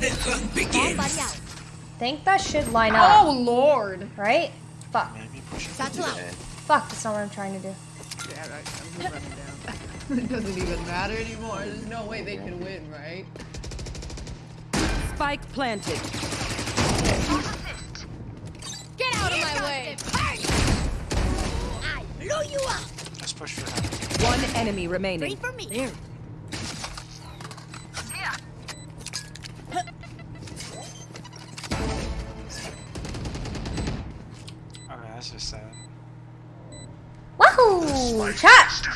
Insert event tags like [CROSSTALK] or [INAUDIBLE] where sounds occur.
The hunt begins. Think that should line up. Oh lord. Right? Fuck. Maybe Satchel out. Fuck, that's not what I'm trying to do. Yeah, right. I'm just running down. [LAUGHS] it doesn't even matter anymore. There's no way they can win, right? Spike planted. Get out of my way. I blew you up. Let's push for that. One enemy Three remaining. for me. There. That's just sad. Wahoo! Chat!